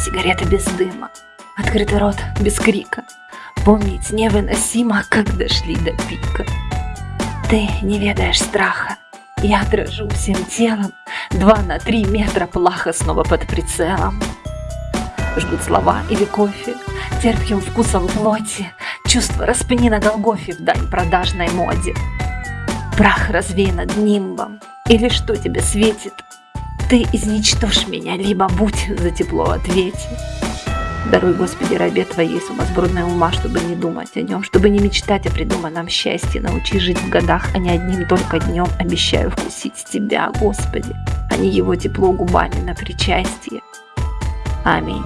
сигареты без дыма, открытый рот без крика. Помнить невыносимо, как дошли до пика. Ты не ведаешь страха, я дрожу всем телом, Два на три метра плаха снова под прицелом. Жгут слова или кофе, терпким вкусом плоти, Чувство распни на Голгофе в дань продажной моде. Прах развей над нимбом, или что тебе светит? Ты изничтожь меня, либо будь за тепло ответе. Даруй, Господи, рабе Твоей сумасбродной ума, чтобы не думать о нем, чтобы не мечтать о придуманном счастье, научи жить в годах, а не одним только днем. Обещаю вкусить Тебя, Господи, а не его тепло губами на причастие. Аминь.